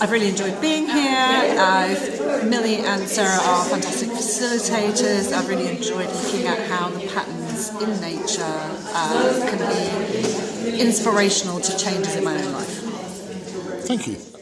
I've really enjoyed being here. Uh, Millie and Sarah are fantastic facilitators. I've really enjoyed looking at how the patterns in nature uh, can be inspirational to changes in my own life. Thank you.